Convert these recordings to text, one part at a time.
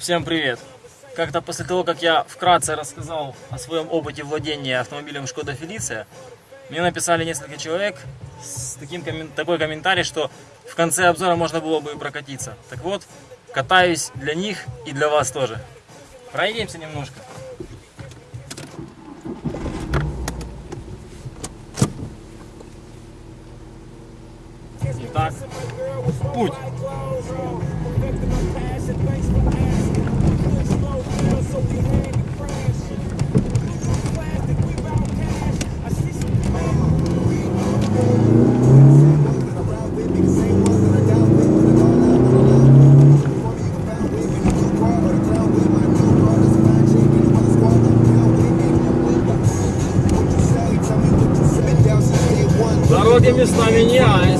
Всем привет! Как-то после того, как я вкратце рассказал о своем опыте владения автомобилем Шкода Фелиция, мне написали несколько человек с таким, такой комментарий, что в конце обзора можно было бы и прокатиться. Так вот, катаюсь для них и для вас тоже. Пройдемся немножко. Итак, путь. Дороги местами меняются. И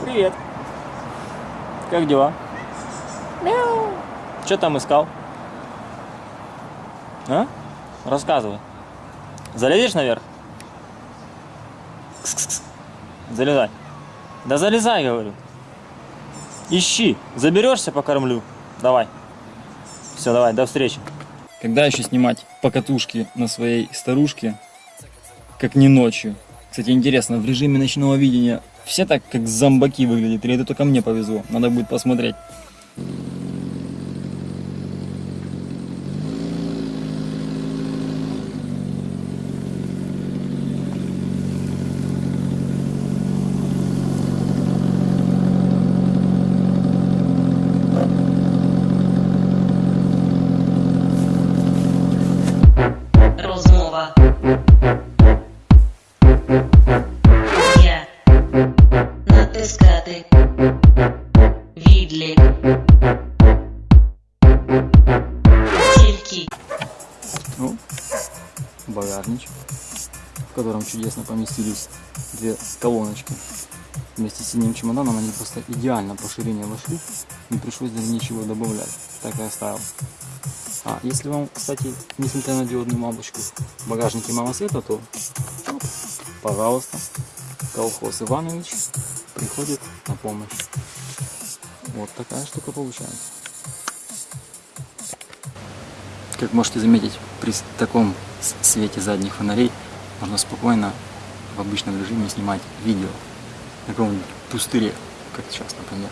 Привет. Как дела? Мяу. Что там искал? А? Рассказывай. Залезешь наверх? Залезай. Да залезай, говорю. Ищи. Заберешься, покормлю. Давай. Все, давай, до встречи. Когда еще снимать покатушки на своей старушке, как не ночью? Кстати, интересно, в режиме ночного видения все так как зомбаки выглядят, или это только мне повезло? Надо будет посмотреть. Котором чудесно поместились две колоночки. Вместе с синим чемоданом они просто идеально по ширине вошли, не пришлось даже ничего добавлять, так и оставил. А если вам, кстати, несмотря на диодную лампочку, в багажнике мало света, то оп, пожалуйста, колхоз Иванович приходит на помощь. Вот такая штука получается. Как можете заметить, при таком свете задних фонарей можно спокойно в обычном режиме снимать видео на каком-нибудь пустыре, как сейчас, например.